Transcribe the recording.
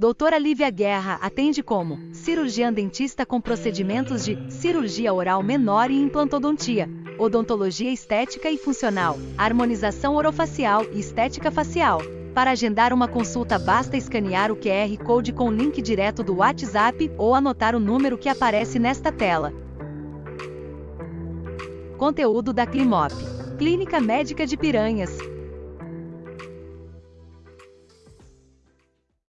Doutora Lívia Guerra atende como cirurgiã dentista com procedimentos de cirurgia oral menor e implantodontia, odontologia estética e funcional, harmonização orofacial e estética facial. Para agendar uma consulta basta escanear o QR Code com o link direto do WhatsApp ou anotar o número que aparece nesta tela. Conteúdo da Climop. Clínica Médica de Piranhas.